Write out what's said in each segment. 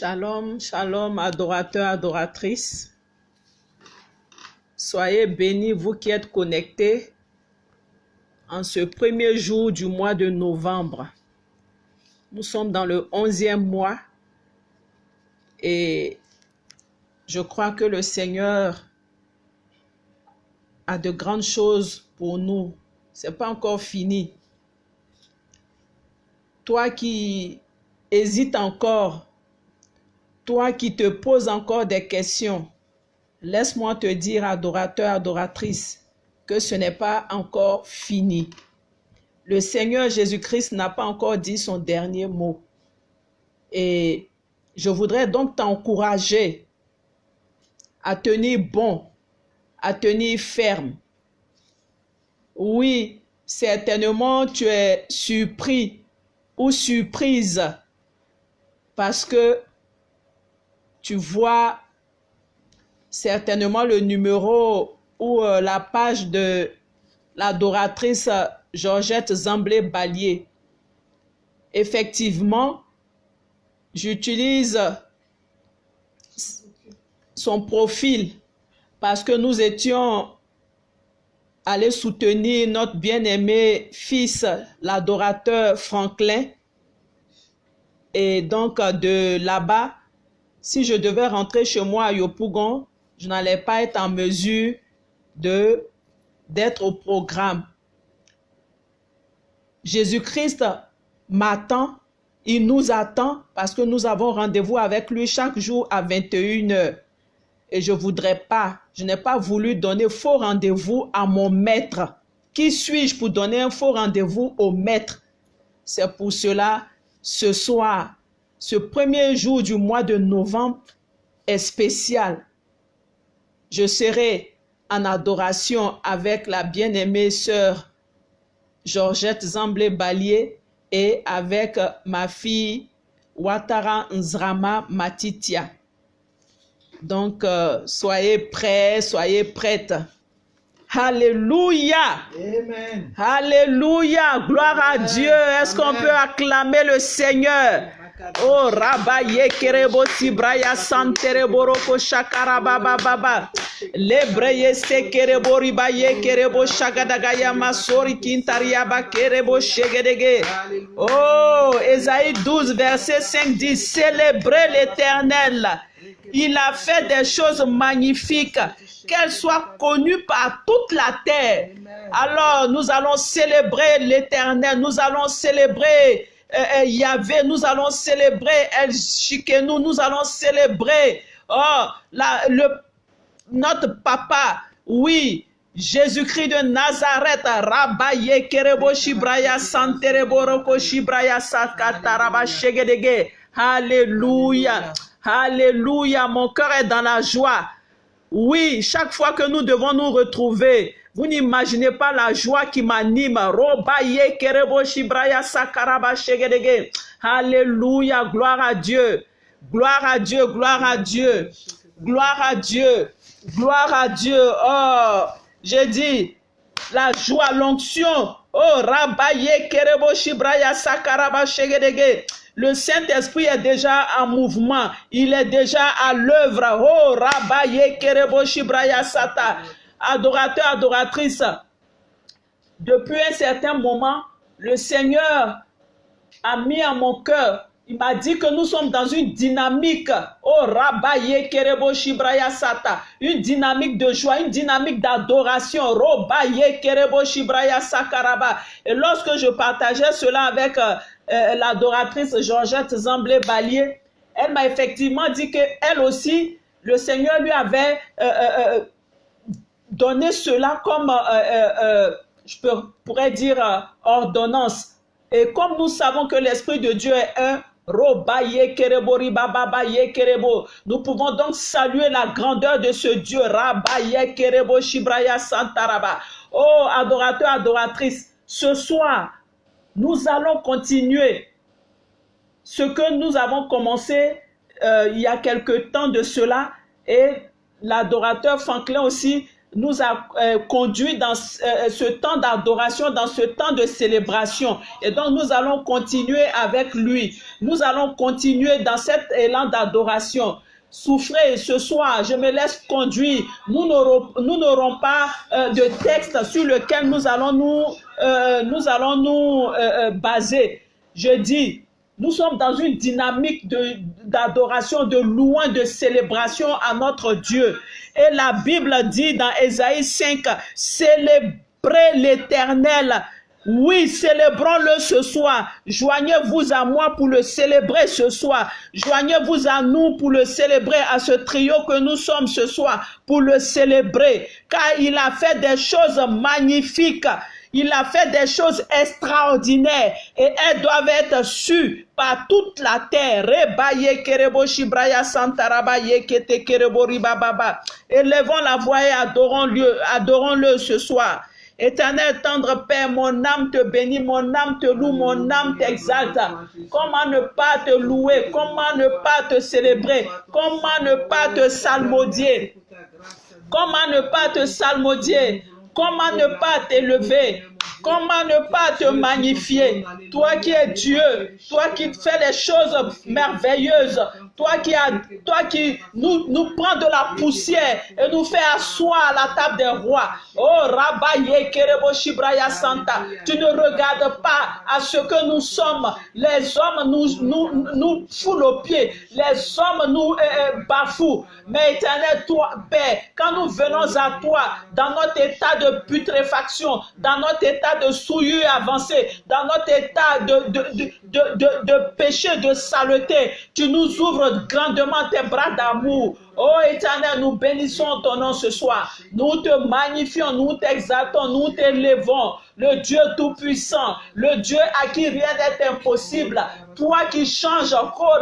Shalom, shalom, adorateurs, adoratrices. Soyez bénis, vous qui êtes connectés en ce premier jour du mois de novembre. Nous sommes dans le onzième mois et je crois que le Seigneur a de grandes choses pour nous. C'est pas encore fini. Toi qui hésites encore, toi qui te poses encore des questions, laisse-moi te dire, adorateur, adoratrice, que ce n'est pas encore fini. Le Seigneur Jésus-Christ n'a pas encore dit son dernier mot. Et je voudrais donc t'encourager à tenir bon, à tenir ferme. Oui, certainement tu es surpris ou surprise parce que tu vois certainement le numéro ou euh, la page de l'adoratrice Georgette Zamblé-Ballier. Effectivement, j'utilise son profil parce que nous étions allés soutenir notre bien-aimé fils, l'adorateur Franklin. Et donc, de là-bas, si je devais rentrer chez moi à Yopougon, je n'allais pas être en mesure de d'être au programme. Jésus-Christ m'attend, il nous attend parce que nous avons rendez-vous avec lui chaque jour à 21h. Et je voudrais pas, je n'ai pas voulu donner faux rendez-vous à mon maître. Qui suis-je pour donner un faux rendez-vous au maître? C'est pour cela, ce soir, ce premier jour du mois de novembre est spécial. Je serai en adoration avec la bien-aimée sœur Georgette Zamblé-Ballier et avec ma fille Ouattara Nzrama Matitia. Donc, euh, soyez prêts, soyez prêtes. Alléluia. Amen. Alléluia. Gloire à Dieu. Est-ce qu'on peut acclamer le Seigneur? Oh, Rabaye Kerebo Sibraya Santerebo Roko Shakaraba Baba. Lebreye Sekerebo Ribaye Kerebo Shagadagaya Masori Kintariaba Kerebo Shegedege. Oh, Ésaïe 12, verset 5 dit Célébrez l'éternel. Il a fait des choses magnifiques, qu'elles soient connues par toute la terre. Alors, nous allons célébrer l'éternel, nous allons célébrer euh, Yahvé, nous allons célébrer El Shikenu, nous allons célébrer oh, la, le, notre papa, oui, Jésus-Christ de Nazareth, Rabaye Kerebo Shibraya Shibraya Shegedege. Alléluia. Alléluia. Mon cœur est dans la joie. Oui, chaque fois que nous devons nous retrouver, vous n'imaginez pas la joie qui m'anime. Alléluia. Gloire à Dieu. Gloire à Dieu. Gloire à Dieu. Gloire à Dieu. Gloire à Dieu. Oh, j'ai dit, la joie, l'onction. Oh, Rabaye Kerebo Shibraya Sakaraba Shegedege. Le Saint-Esprit est déjà en mouvement. Il est déjà à l'œuvre. Oh, Rabaye Kerebo Shibraya Sata. Adorateur, adoratrice. Depuis un certain moment, le Seigneur a mis à mon cœur. Il m'a dit que nous sommes dans une dynamique. Oh, Sata. Une dynamique de joie, une dynamique d'adoration. Et lorsque je partageais cela avec euh, euh, l'adoratrice Georgette Zamblé-Ballier, elle m'a effectivement dit que elle aussi, le Seigneur lui avait euh, donné cela comme, euh, euh, euh, je pourrais dire, ordonnance. Et comme nous savons que l'Esprit de Dieu est un. Nous pouvons donc saluer la grandeur de ce Dieu. Oh, adorateur, adoratrice, ce soir, nous allons continuer ce que nous avons commencé il y a quelque temps de cela et l'adorateur Franklin aussi nous a euh, conduit dans euh, ce temps d'adoration, dans ce temps de célébration. Et donc nous allons continuer avec lui. Nous allons continuer dans cet élan d'adoration. Souffrez ce soir, je me laisse conduire. Nous n'aurons pas euh, de texte sur lequel nous allons nous, nous, allons nous baser. Je dis, nous sommes dans une dynamique d'adoration, de, de louange, de célébration à notre Dieu. Et la Bible dit dans Ésaïe 5, célébrez l'Éternel. Oui, célébrons-le ce soir. Joignez-vous à moi pour le célébrer ce soir. Joignez-vous à nous pour le célébrer, à ce trio que nous sommes ce soir, pour le célébrer. Car il a fait des choses magnifiques. Il a fait des choses extraordinaires et elles doivent être sues par toute la terre. Élevons la voix et adorons-le adorons -le ce soir. Éternel tendre Père, mon âme te bénit, mon âme te loue, mon âme t'exalte. Comment ne pas te louer, comment ne pas te célébrer, comment ne pas te salmodier, comment ne pas te salmodier? Comment ne pas t'élever Comment ne pas te magnifier? Toi qui es Dieu, toi qui fais les choses merveilleuses, toi qui, a, toi qui nous, nous prend de la poussière et nous fait asseoir à la table des rois. Oh, Rabaye Kerebo Shibraya Santa, tu ne regardes pas à ce que nous sommes. Les hommes nous, nous, nous foulent aux pieds, les hommes nous euh, euh, bafouent. Mais éternel, toi, Père, quand nous venons à toi, dans notre état de putréfaction, dans notre état de souillure avancée, dans notre état de, de, de, de, de péché, de saleté, tu nous ouvres grandement tes bras d'amour. Oh éternel, nous bénissons ton nom ce soir. Nous te magnifions, nous t'exaltons, nous t'élevons. Le Dieu Tout-Puissant, le Dieu à qui rien n'est impossible. Toi qui changes, toi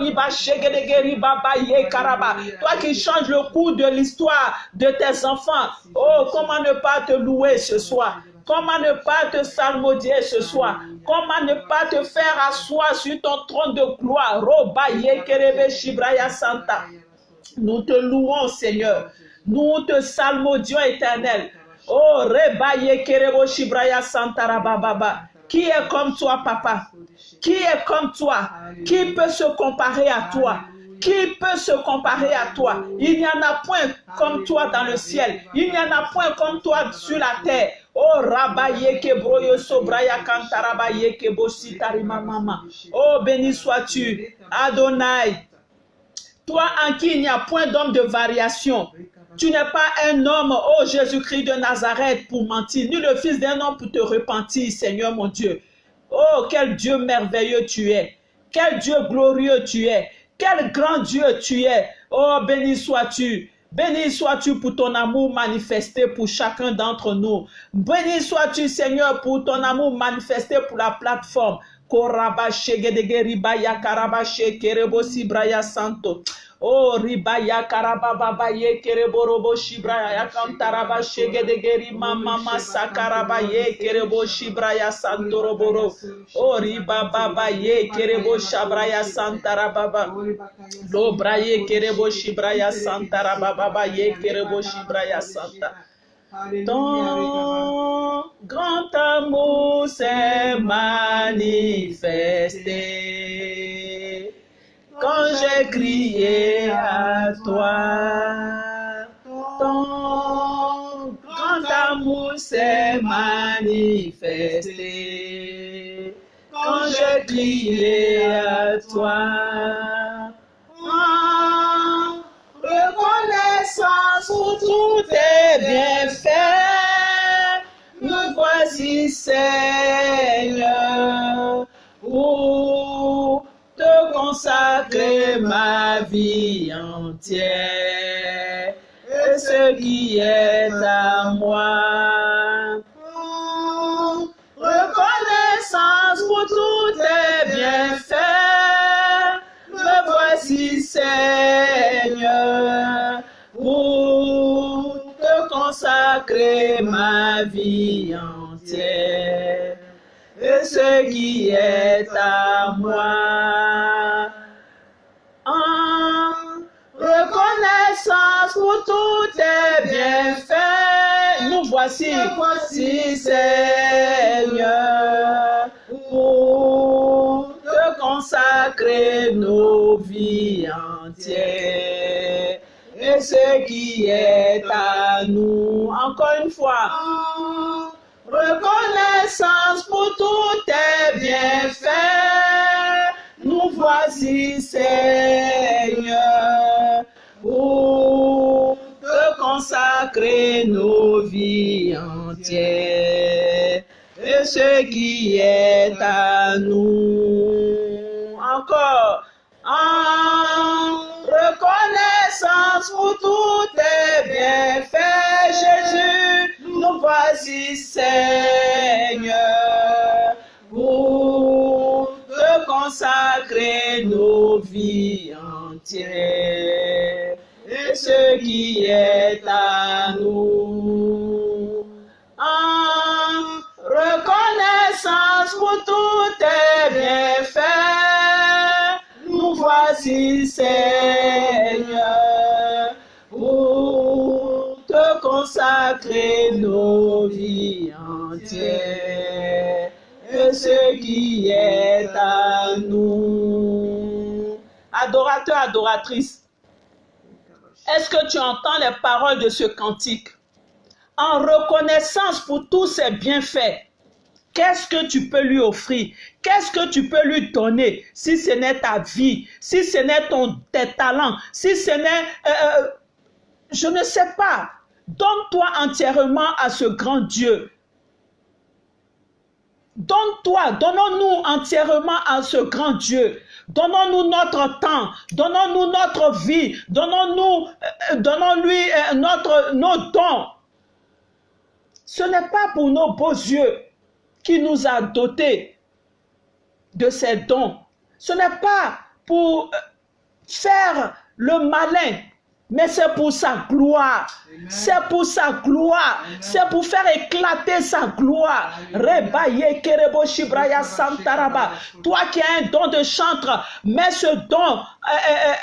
qui changes le cours de l'histoire de tes enfants. Oh, comment ne pas te louer ce soir? Comment ne pas te salmodier ce soir? Comment ne pas te faire asseoir sur ton trône de gloire? Santa. Nous te louons, Seigneur. Nous te salmodions, éternel. Oh, Rebaye Kerebo Shibraya Santa Baba. Qui est comme toi, papa? Qui est comme toi? Qui peut se comparer à toi? Qui peut se comparer à toi? Il n'y en a point comme toi dans le ciel. Il n'y en a point comme toi sur la terre. Oh rabaye ke broyo sobraya kantarabaye ke bositari mama. Oh béni sois-tu, Adonai. Toi en qui il n'y a point d'homme de variation. Tu n'es pas un homme, oh Jésus-Christ de Nazareth, pour mentir, ni le fils d'un homme pour te repentir, Seigneur mon Dieu. Oh, quel Dieu merveilleux tu es. Quel Dieu glorieux tu es. Quel grand Dieu tu es. Oh, béni sois-tu. Béni sois-tu pour ton amour manifesté pour chacun d'entre nous. Béni sois-tu, Seigneur, pour ton amour manifesté pour la plateforme. Karabashe Kerebosi Braya Santo. Oh, ribaya karababa ye kereborobo shibra ya kantaraba shegedegeri mama masakaraba ye kerebo shibra ya santoroboro. Oh, ribaba ye kerebo shabra ya santarababa. Lo braye kerebo shibra ya santarababa ye kerebo shibra ya santa. Ton grand amour s'est manifesté quand j'ai crié à toi. Ton grand amour s'est manifesté quand j'ai crié à toi. En reconnaissance pour tout tes bienfaits, nous voici Seigneur. Consacrer ma vie entière et ce qui est à moi. Reconnaissance pour tous tes bienfaits, me voici Seigneur, pour te consacrer ma vie entière et ce qui est à moi. Pour tous tes bienfaits, voici, voici Seigneur, pour te consacrer nos vies entières. Et ce qui est à nous, encore une fois, reconnaissance pour tous tes bienfaits. Nous voici, Seigneur, adoratrice, est-ce que tu entends les paroles de ce cantique? En reconnaissance pour tous ses bienfaits, qu'est-ce que tu peux lui offrir? Qu'est-ce que tu peux lui donner si ce n'est ta vie, si ce n'est ton, tes talents, si ce n'est... euh, je ne sais pas. Donne-toi entièrement à ce grand Dieu. Donne-toi, donnons-nous entièrement à ce grand Dieu. Donnons-nous notre temps, donnons-nous notre vie, donnons-nous, euh, donnons-lui euh, nos dons. Ce n'est pas pour nos beaux yeux qui nous a dotés de ces dons. Ce n'est pas pour euh, faire le malin, mais c'est pour sa gloire. C'est pour sa gloire. C'est pour faire éclater sa gloire. Rebaye kerebo shibraya santaraba. Toi qui as un don de chantre, mets ce don euh, euh,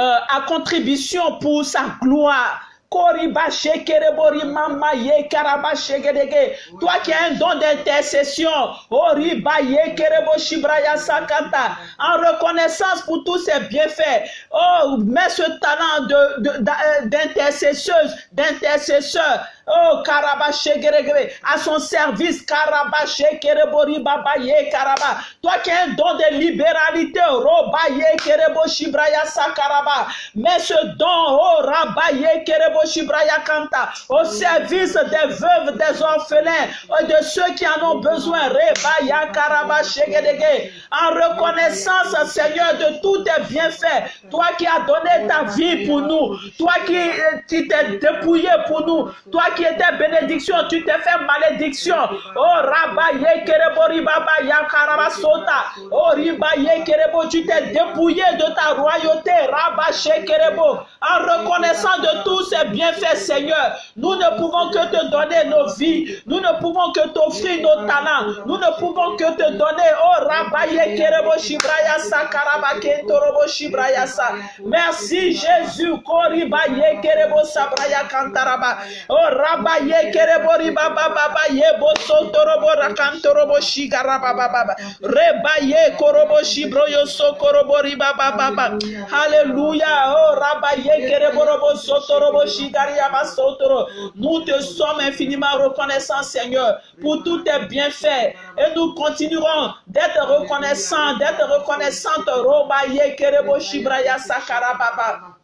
euh, à contribution pour sa gloire. Koriba shekerebori mama ye karaba shegedege. Toi qui as un don d'intercession, Oriba ye kerebo shibraya sakanta. En reconnaissance pour tous ses bienfaits. Oh, mets ce talent de- de- d'a- euh, d'intercesseuse, d'intercesseur. Oh, karaba shegeregere. À son service, karaba shekerebori baba ye karaba. Toi qui as un don de libéralité, roba ye kerebo shibraya sakaraba. Mets ce don, oh, rabaye kerebo shibraya kanta, au service des veuves, des orphelins, et de ceux qui en ont besoin. Rebaya karaba shegedege. En reconnaissance, Seigneur, de tous tes bienfaits, toi qui as donné ta vie pour nous, toi qui, euh, qui t'es dépouillé pour nous, toi qui étais bénédiction, tu t'es fait malédiction. Oh, rabaye kerebo ribaba ya karaba sota. Oh, ribaye kerebo, tu t'es dépouillé de ta royauté. Rabache kerebo. En reconnaissant de tous ces bienfaits, Seigneur, nous ne pouvons que te donner nos vies. Nous ne pouvons que t'offrir nos talents. Nous ne pouvons que te donner. Oh, rabaye kerebo shibraya sakaraba kentorobo shibraya sa. Merci Jésus. Koribaye kerebo sabraya kantaraba. Oh, rabaye kerebo ribaba baba yebo sotorobo rakantorobo shigaraba baba. Rebaye korobo shibroyo sokorobo ribaba baba. Alléluia. Oh, rabaye kerebo robo sotorobo shigaria basotoro. Nous te sommes infiniment reconnaissants, Seigneur, pour tous tes bienfaits. Et nous continuerons d'être reconnaissants, d'être reconnaissantes. Robaye kerebo shibraya sakara baba.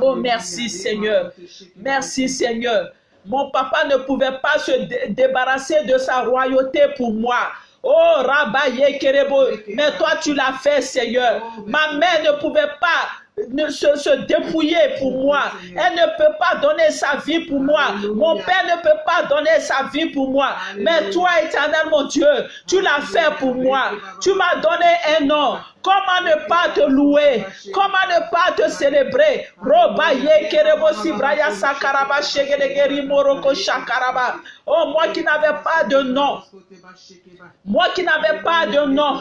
Oh, merci Seigneur. Merci Seigneur. Mon papa ne pouvait pas se dé- débarrasser de sa royauté pour moi. Oh, Rabaye Kerebo, mais toi tu l'as fait, Seigneur. Ma mère ne pouvait pas ne se, se dépouiller pour moi. Elle ne peut pas donner sa vie pour moi. Mon père ne peut pas donner sa vie pour moi. Mais toi, éternel mon Dieu, tu l'as fait pour moi. Tu m'as donné un nom Comment ne pas te louer? Comment ne pas te célébrer? Oh, moi qui n'avais pas de nom. Moi qui n'avais pas de nom.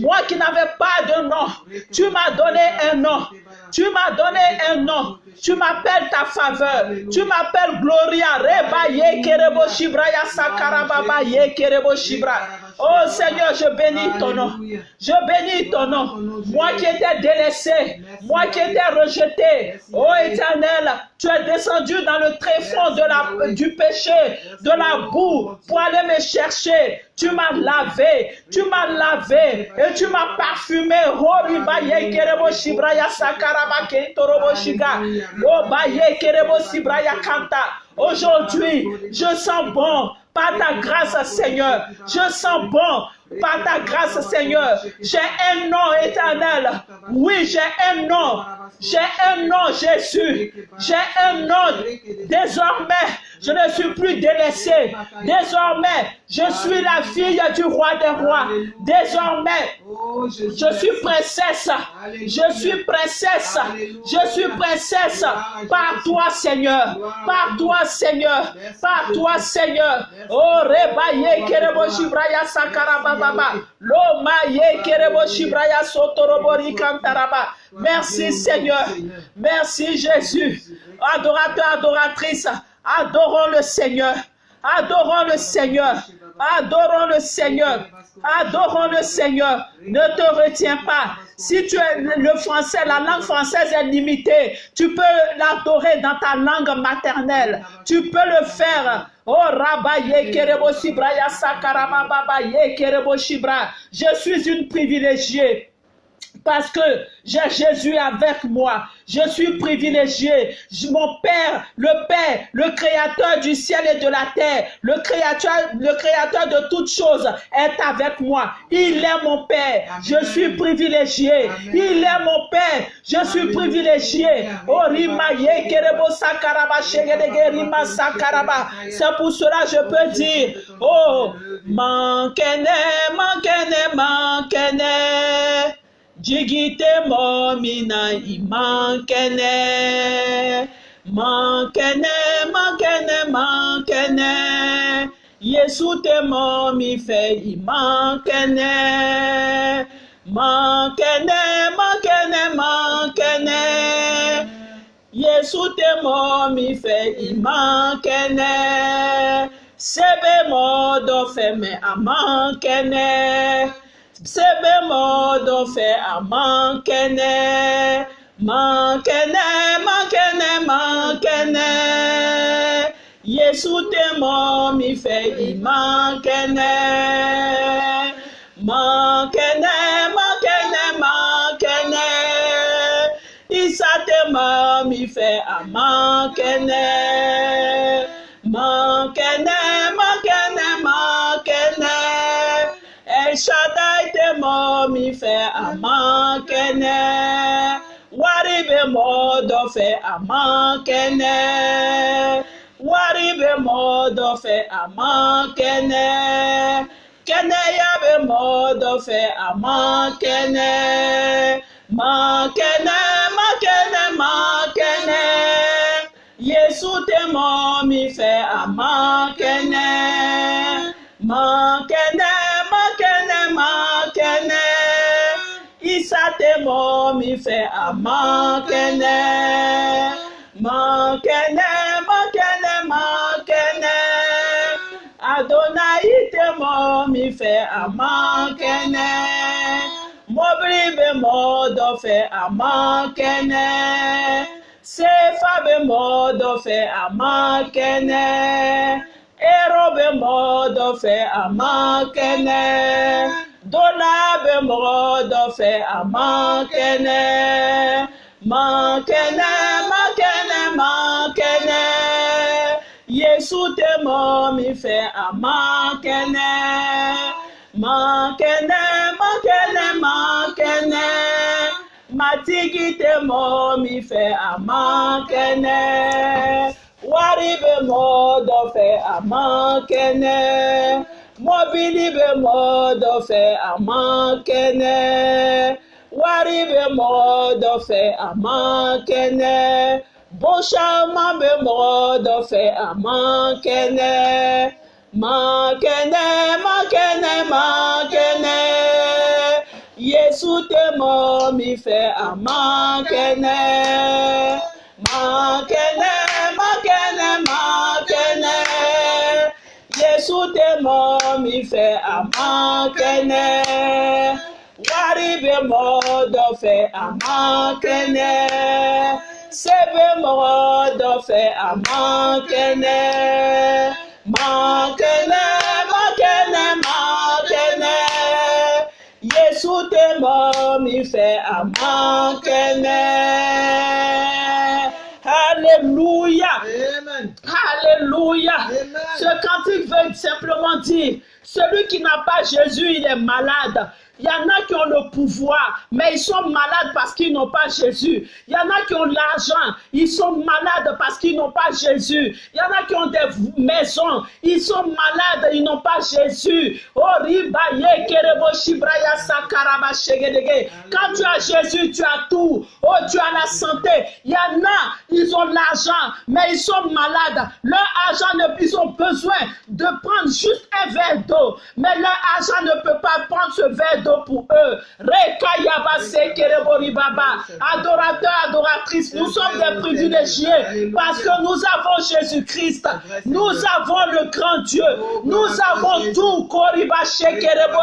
Moi qui n'avais pas de nom. Tu m'as donné un nom. Tu m'as donné un nom. Tu m'appelles ta faveur. Tu m'appelles Gloria. Reba ye kerebo shibraya sakaraba shibra. Oh Seigneur, je bénis ton nom. Je bénis ton nom. Moi qui étais délaissé, moi qui étais rejeté. Oh Éternel, tu es descendu dans le tréfonds de la, du péché, de la boue, pour aller me chercher. Tu m'as lavé, tu m'as lavé et tu m'as parfumé. Horiba ye kerebo shibraya sakaraba ke torobo shiga. Oba ye kerebo sibraya kanta. Aujourd'hui, je sens bon par ta grâce, Seigneur. Je sens bon par ta grâce, Seigneur. J'ai un nom éternel. Oui, j'ai un nom. J'ai un nom, Jésus. J'ai un nom. Désormais, je ne suis plus délaissé. Désormais, je suis la fille du roi des rois. Désormais, je suis princesse. Je suis princesse. Je suis princesse. Par toi, Seigneur. Par toi, Seigneur. Par toi, Seigneur. Oh, rebaye kerebo shibraya sakaraba baba. Lo maye kerebo shibraya sotorobori kantaraba. Merci, Seigneur. Merci, Jésus. Adorateur, adoratrice. Adorons le Seigneur. Adorons le Seigneur. Adorons le Seigneur. Adorons le Seigneur. Ne te retiens pas. Si tu es le français, la langue française est limitée. Tu peux l'adorer dans ta langue maternelle. Tu peux le faire. Oh. Je suis une privilégiée parce que j'ai Jésus avec moi. Je suis privilégié. Mon Père, le Père, le Créateur du ciel et de la terre, le Créateur, le Créateur de toutes choses est avec moi. Il est mon Père. Je suis privilégié. Il est mon Père. Je suis privilégié. Oh, C'est pour cela que je peux dire, oh, jigi tɛ mɔgɔ min na i man kɛnɛ man kɛnɛ man kɛnɛ man kɛnɛ yesu tɛ mɔgɔ min fɛ i man kɛnɛ man kɛnɛ man kɛnɛ man kɛnɛ yesu tɛ mɔgɔ min fɛ i man kɛnɛ se bɛ mɔgɔ dɔ fɛ mɛ a man kɛnɛ. Sebe modo fe me amankene sebe modo fe amankene mankene mankene mankene yesu te mo mi fe imankene mankene mankene mankene isa te mo mi fe amankene mankene mankene mankene El Shaddai te mo mi fe amankene. Waribe mo do fe amankene. Waribe mo do fe amankene. Kene ya be mo do fe amankene. Mankene, mankene, mankene. Yesu te mo mi fe amankene. Mankene, mankene, Isa te mo mi fe amankene. Mankene, mankene, mankene. Adonai te mo mi fe amankene. Mobili be mo do fe amankene. Sefa be mo do fe amankene. Ero be mo do fe amankene. Dola be mo do fe amankene. Mankene, mankene, mankene. Yesu te mo mi fe amankene. Mankene, mankene, mankene. Matigi te mo mi fe amankene. Wari be mo do fe amankene. Mobili be mo do fe amankene. wari bɛ mɔgɔ dɔ fɛ a man kɛnɛ bon caman bɛ mɔgɔ dɔ fɛ a man kɛnɛ man kɛnɛ man kɛnɛ man kɛnɛ yesu tɛ mɔgɔ fɛ a man kɛnɛ man kɛnɛ yesu tɛ mɔgɔ min fɛ a man kɛnɛ wari bɛ mɔgɔ dɔ fɛ a man kɛnɛ se bɛ mɔgɔ dɔ fɛ a man kɛnɛ man kɛnɛ man kɛnɛ man kɛnɛ yesu tɛ mɔgɔ min fɛ a man kɛnɛ alléluia Amen. alléluia Amen. Ce cantique veut simplement dire celui qui n'a pas Jésus il est malade il y en a qui ont le pouvoir, mais ils sont malades parce qu'ils n'ont pas Jésus. Il y en a qui ont l'argent, ils sont malades parce qu'ils n'ont pas Jésus. Il y en a qui ont des maisons, ils sont malades, ils n'ont pas Jésus. Oh. Quand tu as Jésus, tu as tout. Oh, tu as la santé. Il y en a, ils ont l'argent, mais ils sont malades. Leur argent, ils ont besoin de prendre juste un verre d'eau. Mais leur argent ne peut pas prendre ce verre d'eau pour eux. Adorateurs, adoratrices, nous sommes des privilégiés parce que nous avons Jésus-Christ. Nous avons le grand Dieu. Nous avons tout. Shekerebo.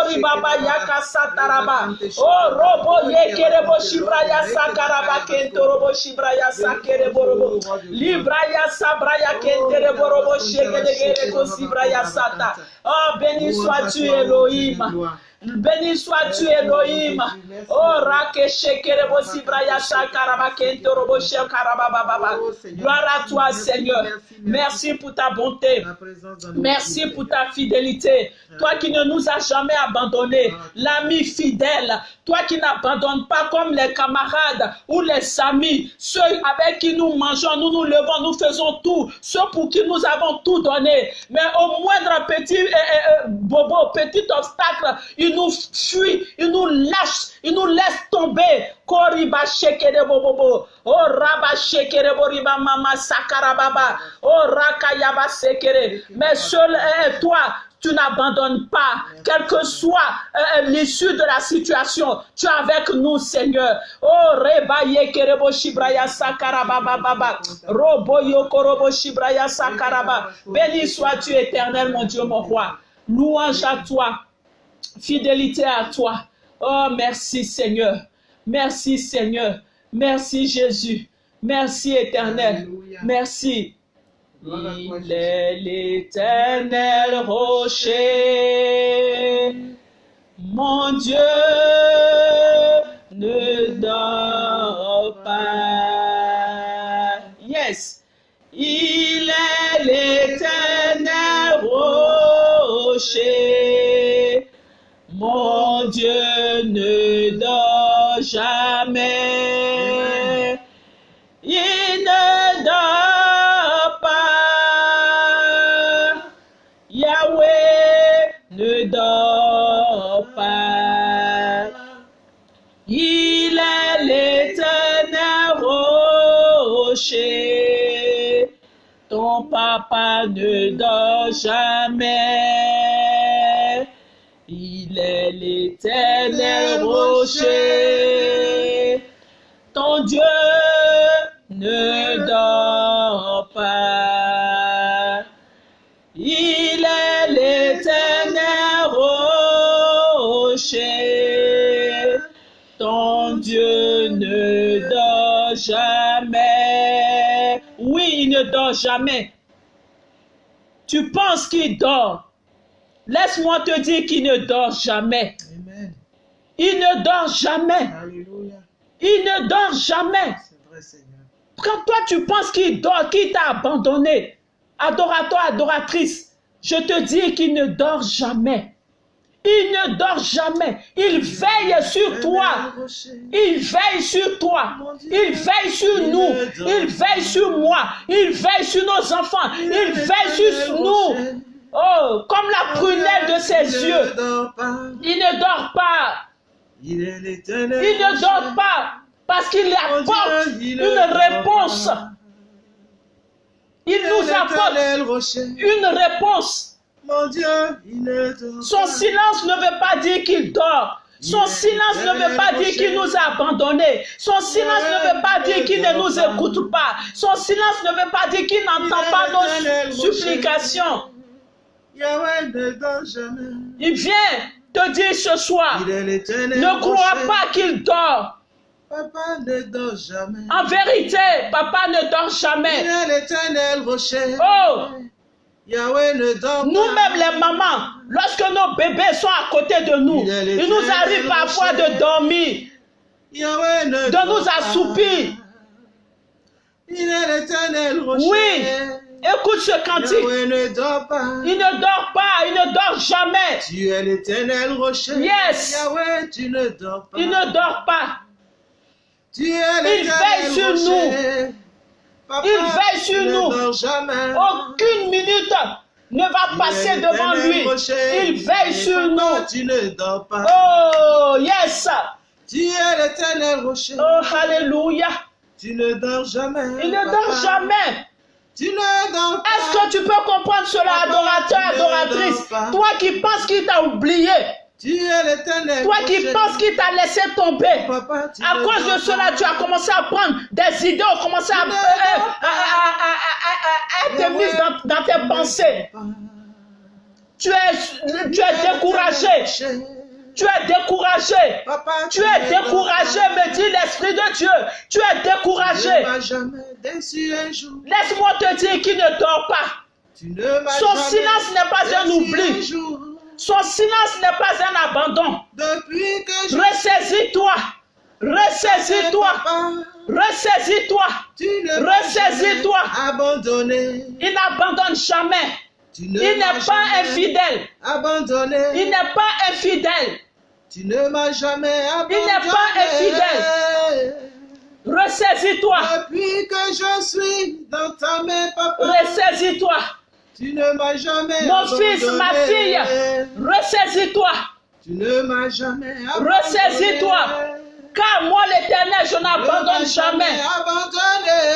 Oh robo yekerebo shibraya sakaraba kentorobo shibraya sakerebo robo. Libraya sabraya kenterebo robo shegedegere ko sibraya sata. Oh béni sois-tu Elohim. Béni sois-tu Elohim. Oh rake shekerebo sibraya sakaraba kentorobo shekaraba baba. Gloire à toi Seigneur. Merci pour ta bonté. Merci pour ta fidélité. Toi qui ne nous as jamais abandonnés, l'ami fidèle, toi qui n'abandonnes pas comme les camarades ou les amis, ceux avec qui nous mangeons, nous nous levons, nous faisons tout, ceux pour qui nous avons tout donné. Mais au moindre petit euh, euh, euh, bobo, petit obstacle, il nous fuit, il nous lâche, il nous laisse tomber. Koriba shekere bobobo. Oh raba shekere boriba mama sakarababa. Oh rakayaba sekere. Mais seul est toi. Tu n'abandonnes pas, quelle que soit euh, l'issue de la situation. Tu es avec nous, Seigneur. Oh, reba yekerebo shibraya sakarababa baba. Robo yokorobo shibraya sakaraba. Béni sois-tu éternel, mon Dieu, mon roi. Louange à toi fidélité à toi. Oh, merci Seigneur. Merci Seigneur. Merci Jésus. Merci éternel. Alléluia. Merci. Il est l'éternel rocher. Mon Dieu ne dort jamais. Il est l'éternel rocher. Ton Dieu ne dort pas. Il est l'éternel rocher. Ton Dieu ne dort jamais. Oui, il ne dort jamais. Tu penses qu'il dort. Laisse-moi te dire qu'il ne dort jamais. Amen. Il ne dort jamais. Alléluia. Il ne dort jamais. Vrai, Seigneur. Quand toi tu penses qu'il dort, qu'il t'a abandonné, adorateur, adoratrice, je te dis qu'il ne dort jamais. Il ne dort jamais. Il veille sur toi. Il veille sur toi. Il veille sur nous. Il veille sur moi. Il veille sur nos enfants. Il veille sur nous. Oh, comme la prunelle de ses yeux. Il ne dort pas. Il ne dort pas parce qu'il apporte une réponse. Il nous apporte une réponse. Mon Dieu, il ne dort Son silence ne veut pas dire qu'il dort. Son Il est silence ne veut pas dire qu'il nous a abandonnés. Son silence ne veut pas dire qu'il ne nous écoute pas. Son silence ne veut pas dire qu'il n'entend pas nos supplications. Il vient te dire ce soir, est ne crois pas qu'il dort. Papa ne dort jamais. En vérité, papa ne dort Il jamais. est l'éternel rocher. Oh, nous-mêmes les mamans, lorsque nos bébés sont à côté de nous, Il il nous arrive parfois de dormir. De nous assoupir. Il est l'éternel rocher. Oui, écoute ce cantique. Yahweh ne dort pas. Il ne dort pas, il ne dort jamais. Tu es l'éternel rocher. Yes. Yahweh, tu ne dors pas. Il ne dort pas. Tu es l'éternel veille sur rocher. Papa, Il veille sur nous. Jamais. Aucune minute ne va passer devant lui. rocher. Il veille sur nous. Tu ne dors pas? Oh, yes. Tu es l'éternel rocher. Oh, alléluia. Tu ne dors jamais. Il ne papa. dort jamais. Tu ne dors pas. Est-ce que tu peux comprendre cela, Papa, adorateur, adoratrice? Toi qui penses qu'il t'a oublié, Tu es l'éternel toi qui penses qu'il t'a laissé tomber, Papa, tu À cause de cela, tu as commencé à prendre des idées, ont commencé à, euh, dors à- être mises dans, dans tes pensées. Tu es, tu es découragé. Tu es découragé. Papa, Tu es découragé, me dit l'Esprit de Dieu. Tu es découragé. Laisse-moi te dire qu'il ne dort pas. Tu ne m'as Son silence n'est pas un oubli. Son silence n'est pas un abandon. Depuis que je Ressaisis-toi. Ressaisis-toi. Ressaisis-toi. Ressaisis-toi. abandonné. Il n'abandonne jamais. Tu ne Il n'est pas infidèle. Abandonné. Il n'est pas infidèle. Tu ne m'as jamais abandonné. n'est pas infidèle. Ressaisis-toi. Depuis que je suis dans ta main, papa. Ressaisis-toi. Tu ne m'as jamais Mon abandonné. fils, ma fille. Ressaisis-toi. Tu ne m'as jamais. Ressaisis-toi. Car moi, l'éternel, je n'abandonne jamais.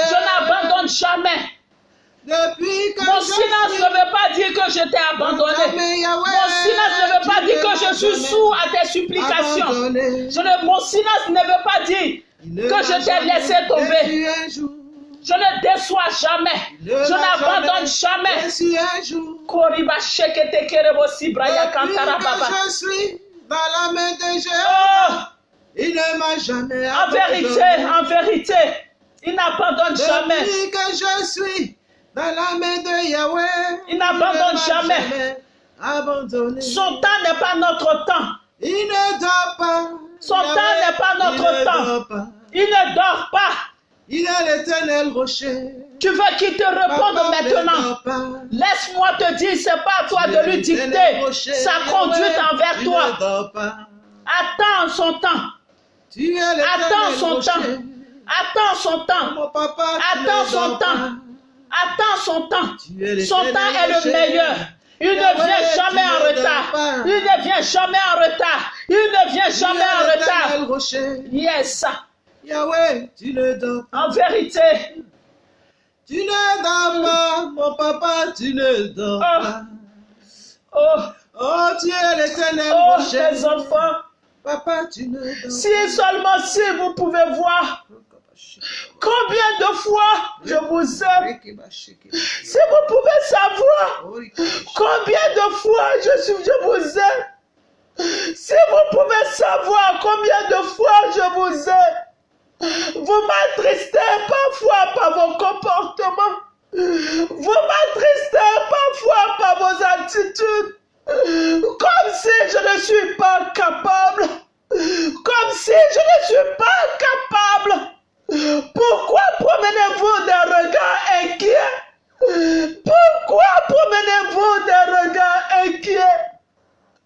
Je n'abandonne jamais. Depuis que Mon silence suis ne veut pas dire que je t'ai abandonné. Mon silence ne veut pas dire que je suis sourd à tes supplications. abandonné. Je ne- mon silence ne veut pas dire que je t'ai laissé tomber. Je ne déçois jamais. Je n'abandonne jamais. Déçu un jour. Je suis dans la main de Oh, Jéhovah, il ne m'a jamais en vérité, en vérité, il n'abandonne jamais. Depuis que je suis dans la main de Yahweh, Il n'abandonne ne m'a jamais. abandonné. Son temps n'est pas notre temps. Il ne dort pas. Son Yahweh, temps n'est pas notre temps. pas. Il ne dort pas. Il est l'éternel rocher. Tu veux qu'il te réponde maintenant. Laisse-moi te dire, c'est pas à toi de lui dicter rocher. sa conduite envers toi. Attends son temps. Tu es l'éternel Attends son rocher. temps. Attends son temps. Papa, Attends son temps. Attends son temps. Son temps est le meilleur. Il ne vient jamais en retard. Il ne vient jamais en retard. Il ne vient jamais en retard. Yes. Yahweh, tu ne dors pas. En vérité, Tu ne dors pas, mon papa, tu ne dors Ah. pas. oh, Oh, tu es l'éternel oh, mes enfants, Papa, tu ne dors si seulement si vous pouvez voir combien de fois je vous aime, si vous pouvez savoir combien de fois je, suis, je vous aime, si vous pouvez savoir combien de fois je vous aime, vous m'attristez parfois par vos comportements, vous m'attristez parfois par vos attitudes, comme si je ne suis pas capable, comme si je ne suis pas capable. Pourquoi promenez-vous des regards inquiets? Pourquoi promenez-vous des regards inquiets?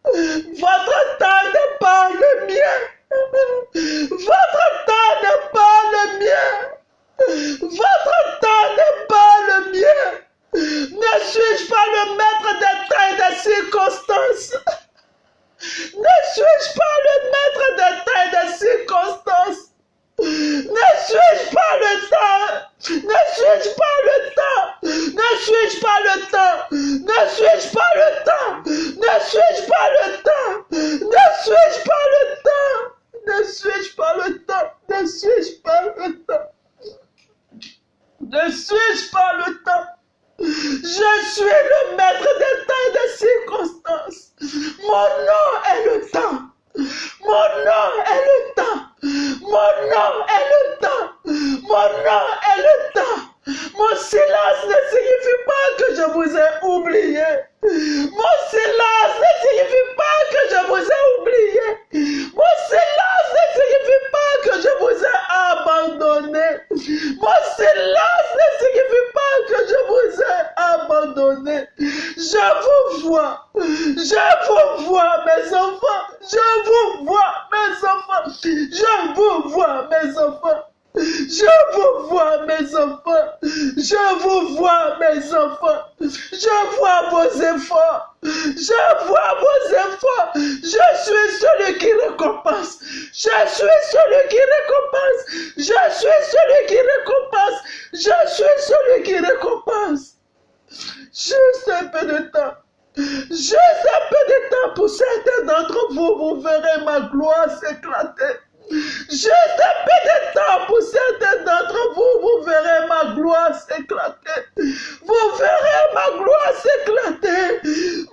Votre temps n'est pas le mien. Votre circonstances. Ne juge pas le maître des temps et des circonstances. Ne suis-je pas le temps. Ne suis-je pas le temps. Ne suis-je pas le temps. Ne suis-je pas le temps. Ne suis-je pas le temps. Ne suis-je pas le temps. Ne suis-je pas le temps. Ne suis-je pas le temps. Ne suis-je pas le temps. Je suis le maître des temps et des circonstances. Mon nom est le temps. Mon nom est le temps. Mon nom est le temps. Mon nom est le temps. Mon silence ne signifie pas que je vous ai oublié. Mon silence ne signifie pas que je vous ai oublié. Mon silence ne signifie pas que je vous ai abandonné. Mon silence ne signifie pas que je vous ai abandonné. Je vous vois. Je vous vois, mes enfants. Je vous vois, mes enfants. Je vous vois, mes enfants. Je vous vois, mes enfants. Je vous vois, mes enfants. Je vois vos efforts. Je vois vos efforts. Je suis celui qui récompense. Je suis celui qui récompense. Je suis celui qui récompense. Je suis celui qui récompense. Juste un peu de temps. Juste un peu de temps pour certains d'entre vous. Vous verrez ma gloire s'éclater. Juste un pour certains d'entre vous, vous verrez ma gloire s'éclater. Vous verrez ma gloire s'éclater.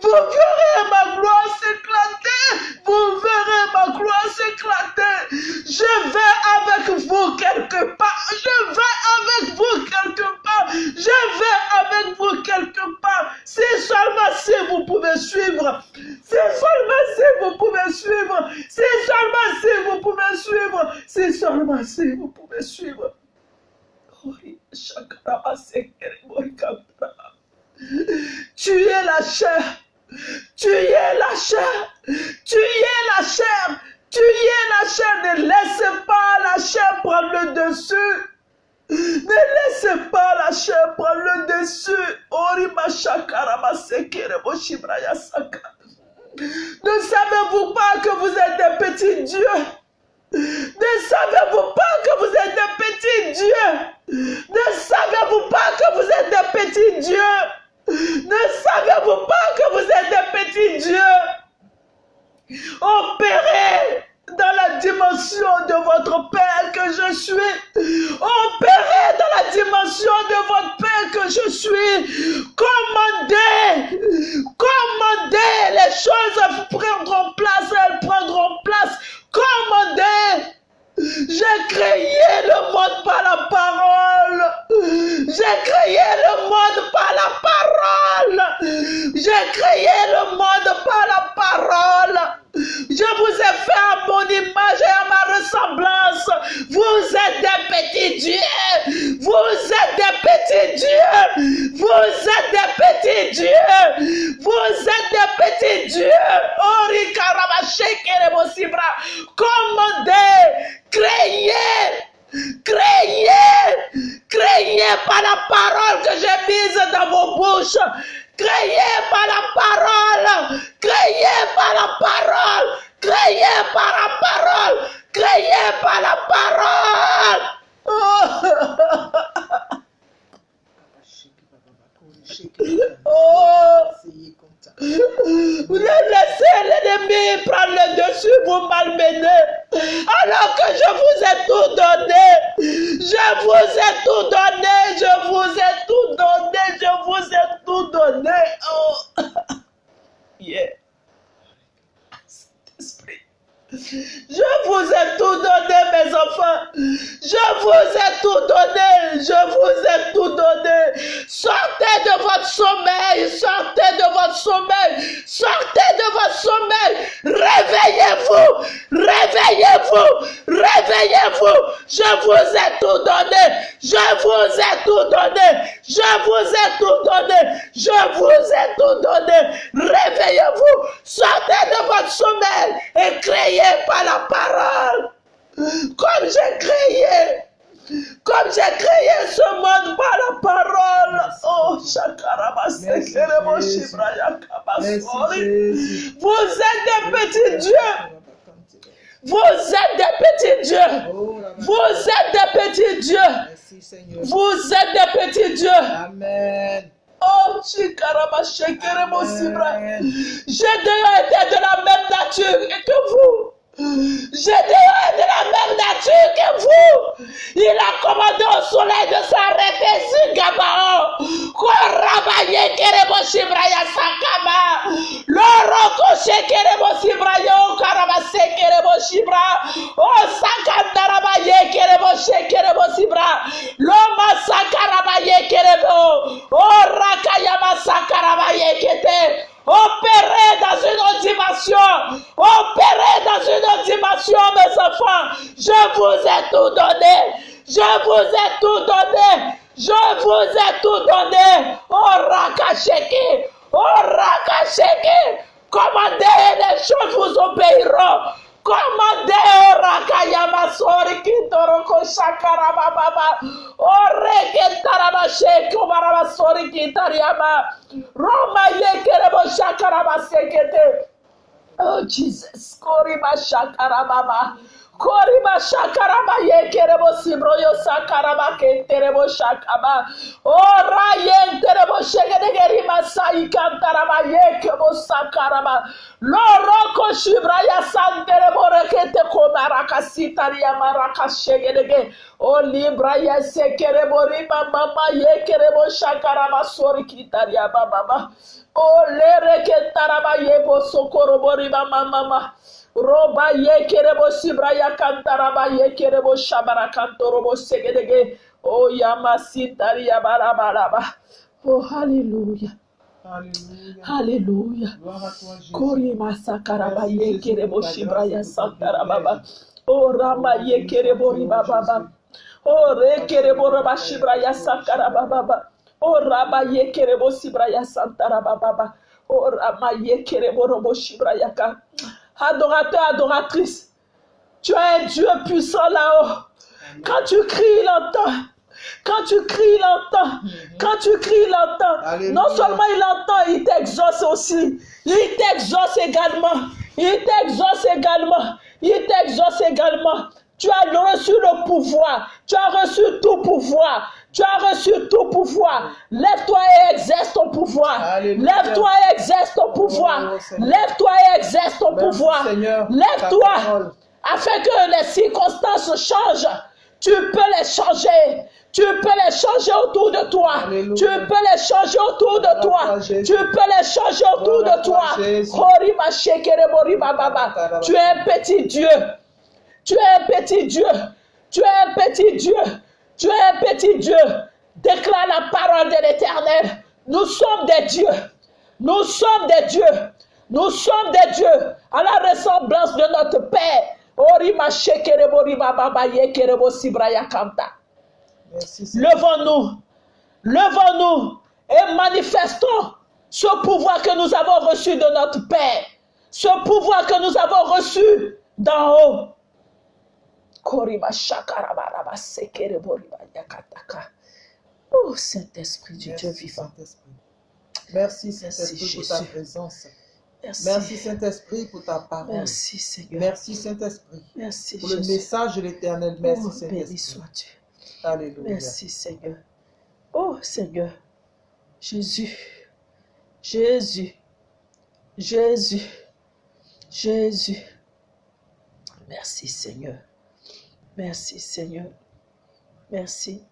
Vous verrez ma gloire s'éclater. Vous verrez ma gloire s'éclater. Je vais avec vous quelque part. Je vais avec vous quelque part. Je vais avec vous quelque part. C'est seulement si vous pouvez suivre. C'est seulement si vous pouvez suivre. C'est seulement si vous pouvez suivre. C'est seulement si vous pouvez suivre. Tu es la chair. Tu es la chair. Tu es la chair. Tu es la chair. Ne laisse pas la chair prendre le dessus. Ne laissez pas la chair prendre le dessus. Ne savez-vous pas que vous êtes des petits dieux? Ne savez-vous pas que vous êtes des petits dieux? Ne savez-vous pas que vous êtes des petits dieux? Ne savez-vous pas que vous êtes des petits dieux? Opérez dans la dimension de votre Père que je suis. Opérez dans la dimension de votre Père que je suis. Commandez. Commandez. Les choses prendront place. Elles prendront place. Commandez. J'ai créé le monde par la parole. J'ai créé le monde par la parole. J'ai créé le monde par la parole. Je vous ai fait à mon image et à ma ressemblance. Vous êtes des petits dieux. Vous êtes des petits dieux. Vous êtes des petits dieux. Vous êtes des petits dieux. Ori. Commandez, créez. Créez, créez par la parole que j'ai mise dans vos bouches. Créez par la parole, créez par la parole, créez par la parole, créez par la parole. Oh. Vous laissez l'ennemi prendre le dessus, vous malmener. Alors que je vous ai tout donné. Je vous ai tout donné. Je vous ai tout donné. Je vous ai tout donné. Oh. Yeah. Je vous ai tout donné, mes enfants. Je vous ai tout donné. Je vous ai tout donné. Sortez de votre sommeil. Sortez de votre sommeil. Sortez de votre sommeil. Réveillez-vous. Réveillez-vous. Réveillez-vous. Je vous ai tout donné. Je vous ai tout donné. Je vous ai tout donné. Je vous ai tout donné. Réveillez-vous. Sortez de votre sommeil et créez par la parole. Comme j'ai créé. Comme j'ai créé ce monde par la parole. Oh. Vous êtes des petits dieux. Vous êtes des petits dieux. Vous êtes des petits dieux. Vous êtes des petits dieux. Amen. Oh, Chikaraba Shekerebo Sibra. Gédéon était de la même nature que vous? Gédéon est de la même nature que vous. Il a commandé au soleil de s'arrêter sur Gabaon. Korabaye Kerebo Shibraya Sakama. Loroko Shekerebo Sibrayo Karabase Kerebo Shibra. Oh Sakandarabaye Kerebo Shekerebo Sibra. Loma Sakarabaye Kerebo. Oh Rakayama Sakarabaye Kete. Opérez dans une autre dimension. Opérez mes enfants. Je vous ai tout donné. Je vous ai tout donné. Je vous ai tout donné. Oh Rakasheke. Oh Rakasheke. Commandez les choses vous obéiront. Commandez oh Rakayama Sori Kintoroko Shakarama Baba. Oh Reketarama Sheko Barama Sori Kitariama. Roma Yekerebo Shakarama Sekete. Oh Jesus, Koriba Shakarababa. Koriba Shakaraba Yekerebo Sibroyo Sakaraba Kenterebo Shakaba. Oh Rayen Terebo Shegedegerima Sai Kantaraba Yekebo Sakaraba. Loroko Shibraya Santerebo Rekete Komaraka Sitaria Maraka Shegedege. Oh Libra Yesekerebo Rima Mama Yekerebo Shakaraba Sori Kitaria Baba. Oh Lereke Taraba Yebo Sokorobo Riba Mama. Roba ye kerebo sibraya kantaraba ye kerebo shabara kantorobo segedege. Oh yama sintari yabarabaraba. Oh hallelujah. Alléluia. Hallelujah. Gloire à toi, Jésus. Kori masakaraba Merci, ye Jésus, kerebo pour ta shibraya grâce et pour ta santarababa. privilège. Oh rama ye kerebo riba baba. Oh re kerebo raba shibraya sankarababa. Oh raba ye kerebo sibraya santarababa. Oh rama ye kerebo robo shibraya ka. Adorateur, adoratrice. Tu as un Dieu puissant là-haut. Quand tu cries, il entend. Quand tu cries, il entend. Quand tu cries, il entend. Alléluia. Non seulement il entend, il t'exauce aussi. Il t'exauce également. Il t'exauce également. Il t'exauce également. Tu as reçu le pouvoir. Tu as reçu tout pouvoir. Tu as reçu tout pouvoir. Lève-toi et exerce ton pouvoir. Lève-toi et exerce ton pouvoir. Oh. Lève-toi et exerce ton pouvoir. Lève-toi afin que les circonstances changent. Tu peux les changer. Tu peux les changer autour de toi. Alléluia. Tu peux les changer autour de toi. Tu peux les changer autour de toi. Tu es un petit Dieu. Tu es un petit Dieu. Tu es un petit Dieu. Tu es un petit Dieu. Déclare la parole de l'Éternel. Nous sommes des dieux. Nous sommes des dieux. Nous sommes des dieux à la ressemblance de notre Père. Levons-nous, levons-nous et manifestons ce pouvoir que nous avons reçu de notre Père, ce pouvoir que nous avons reçu d'en haut. Koriba shakarabaraba yakataka. Oh Saint-Esprit du Dieu Merci, vivant. Saint-Esprit. Merci, Saint-Esprit, pour ta Jésus. présence. Merci. Merci, Saint-Esprit, pour ta parole. Merci Seigneur. Merci, Saint-Esprit, Merci pour le Jésus. message de l'éternel. Merci, Oh, béni Saint-Esprit. sois-tu. Alléluia. Merci Seigneur. Oh Seigneur. Jésus. Jésus. Jésus. Jésus. Merci Seigneur. Merci Seigneur. Merci.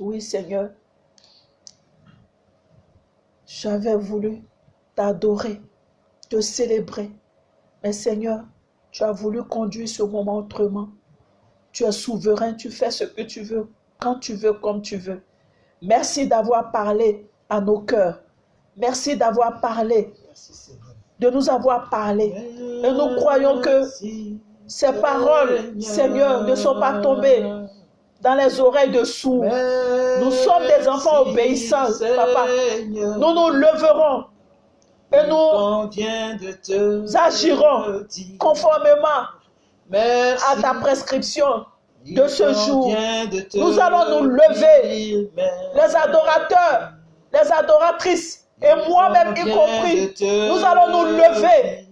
Oui Seigneur. J'avais voulu t'adorer, te célébrer. Mais Seigneur, tu as voulu conduire ce moment autrement. Tu es souverain, tu fais ce que tu veux, quand tu veux, comme tu veux. Merci d'avoir parlé à nos cœurs. Merci d'avoir parlé, de nous avoir parlé. Et nous croyons que ces paroles, Seigneur, ne sont pas tombées dans les oreilles de sourds. Nous sommes des enfants obéissants, papa. Nous nous leverons et nous agirons conformément à ta prescription de ce jour. Nous allons nous lever, les adorateurs, les adoratrices, et moi-même y compris, nous allons nous lever.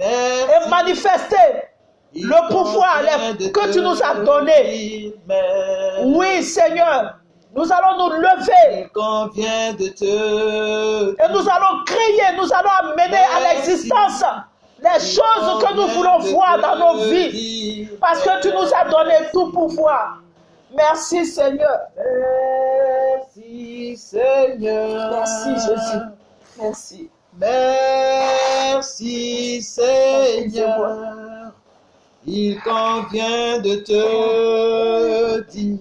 Et manifester le pouvoir que tu nous as donné. Oui, Seigneur, Nous allons nous lever Il convient de te et nous allons crier, nous allons amener à l'existence les choses que nous voulons voir dans nos vies. Parce que tu nous as donné tout pouvoir. Merci Seigneur. Merci Seigneur. Merci Jésus. Merci. Merci Seigneur. Il convient de te dire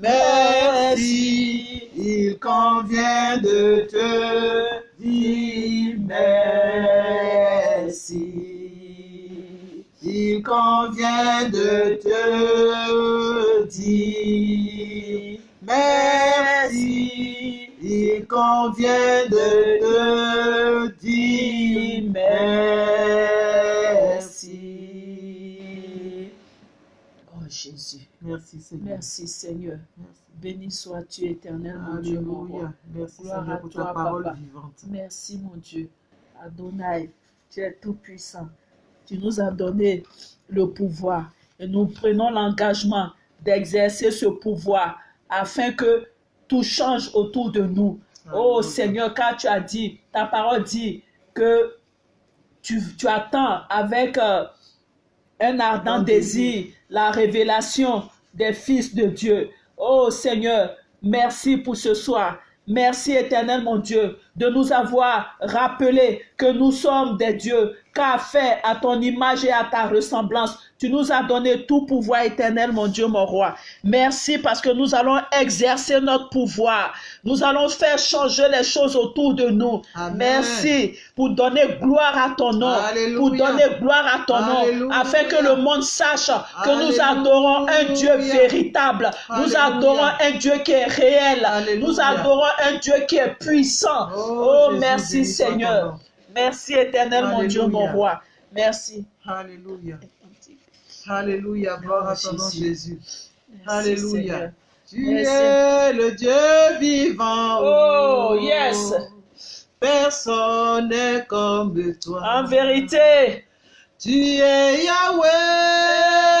merci. Il convient de te dire merci. Il convient de te dire merci. Il convient de te dire merci. Oh Jésus. Merci Seigneur. Merci Seigneur. Merci. Béni sois-tu éternel, mon Dieu, mon roi. Alléluia. Merci Gloire Seigneur à pour toi, ta parole Papa. vivante. Merci mon Dieu. Adonai, tu es tout puissant. Tu nous as donné le pouvoir et nous prenons l'engagement d'exercer ce pouvoir afin que tout change autour de nous. Oh. Seigneur, car tu as dit, ta parole dit que tu, tu attends avec euh, un ardent désir la révélation des fils de Dieu. Oh Seigneur, merci pour ce soir. Merci éternel mon Dieu de nous avoir rappelé que nous sommes des dieux, car fait à ton image et à ta ressemblance. Tu nous as donné tout pouvoir éternel mon Dieu, mon roi. Merci parce que nous allons exercer notre pouvoir. Nous allons faire changer les choses autour de nous. Amen. Merci pour donner gloire à ton nom, Alléluia. pour donner gloire à ton nom, afin que le monde sache que nous adorons un Dieu véritable. Nous adorons un Dieu qui est réel. Nous adorons un Dieu qui est puissant. Oh, Oh, merci Seigneur. Merci éternel mon Dieu, mon roi. Merci. Alléluia. Alléluia. Gloire à ton nom, Jésus. Jésus. Merci, Alléluia. Seigneur. Tu Merci. es le Dieu vivant. Oh, yes. Personne n'est comme toi. En vérité, Tu es Yahweh.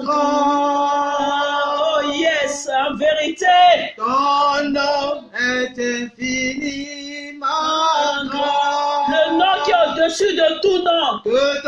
Grand. oh yes, en vérité, Ton nom est infiniment grand. le nom qui est au-dessus de tout nom. Que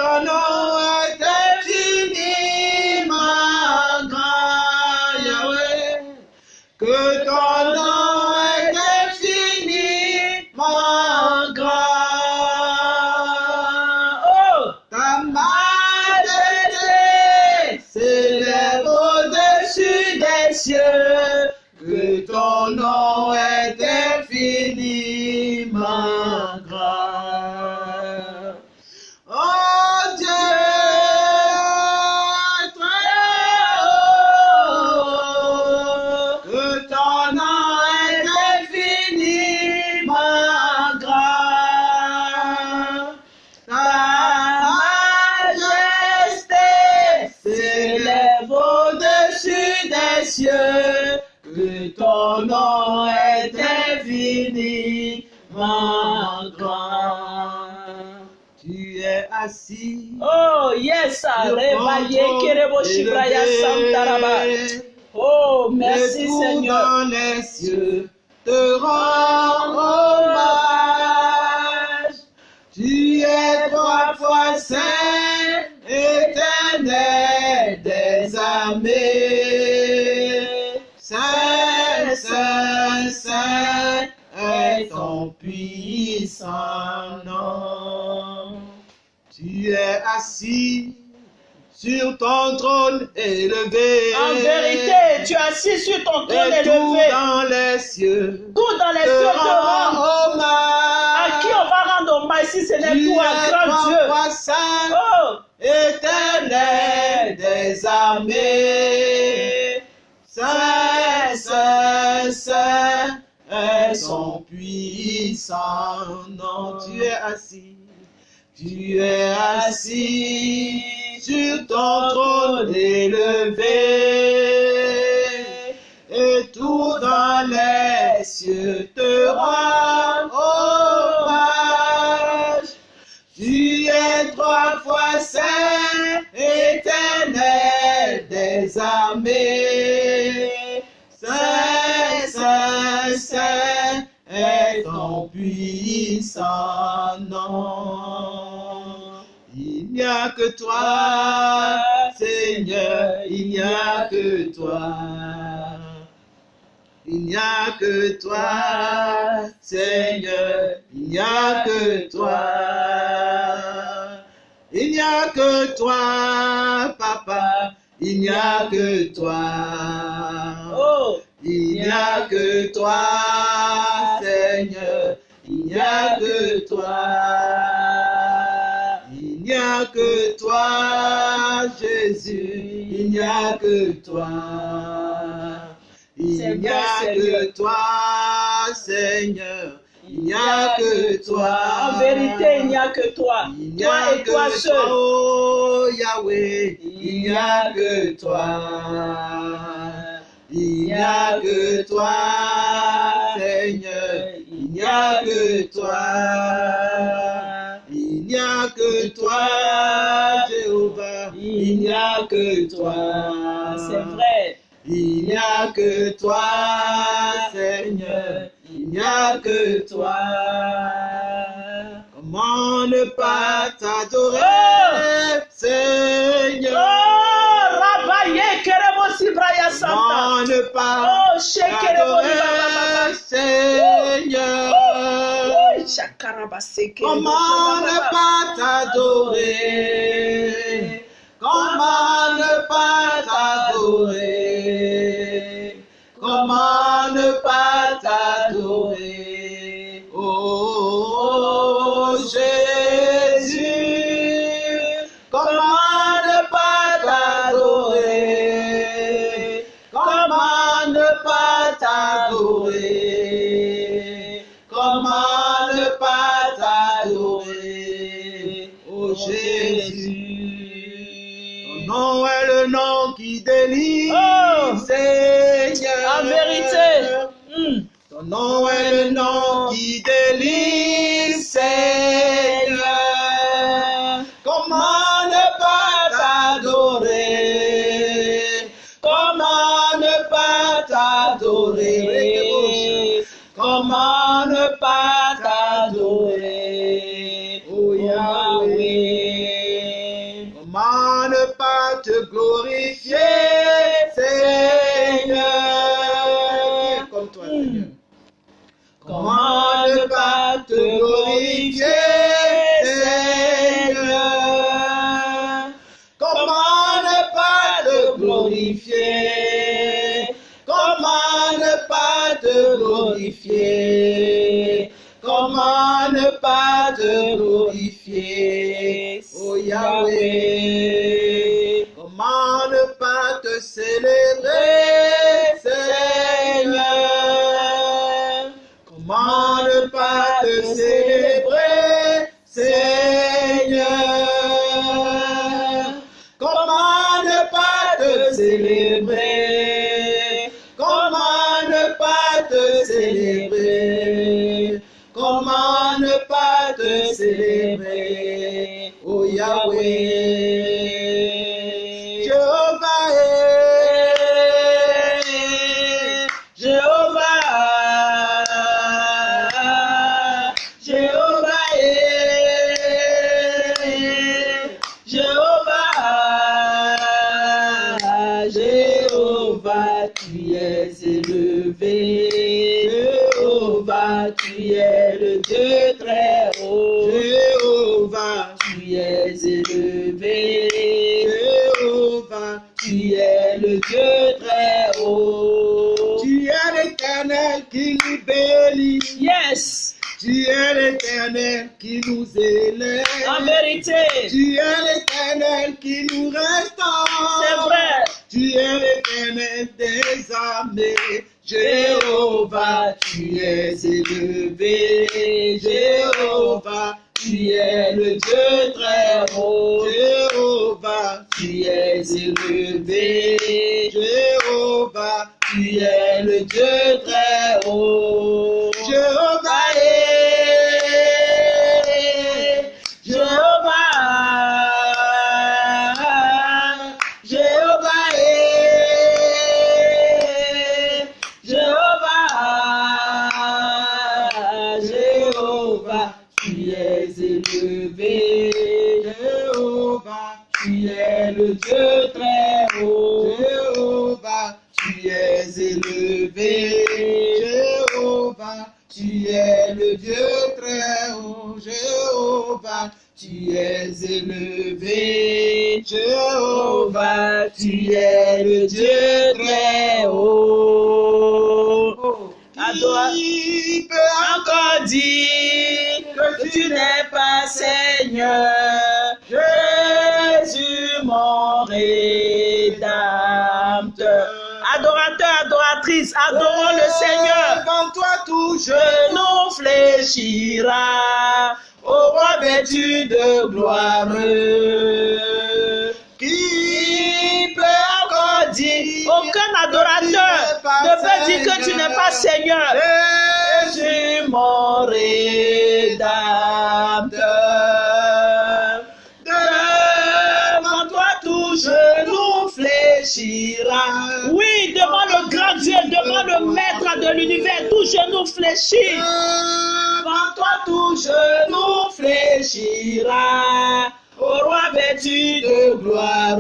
trône élevé. En vérité, tu es assis sur ton trône Et tout élevé. dans les cieux Tout dans les cieux te rend. rend À qui on hommage. va rendre hommage si ce n'est toi, grand Dieu? Oh, éternel des armées. Saint, saint, saint est son puissant nom. Tu es assis, tu es assis sur ton trône élevé. Et tout dans les cieux te rend hommage. Tu es trois fois saint, éternel des armées. Saint, saint, saint est ton puissant nom. Il n'y a que toi, Seigneur, il n'y a que toi. Il n'y a que toi, Seigneur, il n'y a que toi. Il n'y a que toi, Papa, il n'y a que toi. oh, Il n'y a que toi, Seigneur, il n'y a que toi. Il n'y a que toi, Jésus, il n'y a que toi. Il n'y a que toi, Seigneur, il n'y a que toi. En vérité, il n'y a que toi. Il n'y Toi seul. oh Yahweh, il n'y a que toi. Il n'y a que toi, Seigneur, il n'y a que toi. Il n'y a que toi, Jéhovah, il n'y a que toi. C'est vrai. Il n'y a que toi, Seigneur, il n'y a que toi. Comment ne pas t'adorer, Oh! Seigneur? Oh, Rabaye Kerebo Sibraya Santa. Comment ne pas Oh, t'adorer, Seigneur? Comment ne pas t'adorer? Comment ne pas t'adorer? Comment Adorateur, adoratrice, adorons le Seigneur. Devant toi tout je genou fléchira au roi vêtu de gloire. Qui peut encore dire, aucun adorateur ne peut dire que tu n'es pas Seigneur. Jésus, mon de l'univers, tout genou fléchit. Devant toi tout genou fléchira. Au roi vêtu de gloire.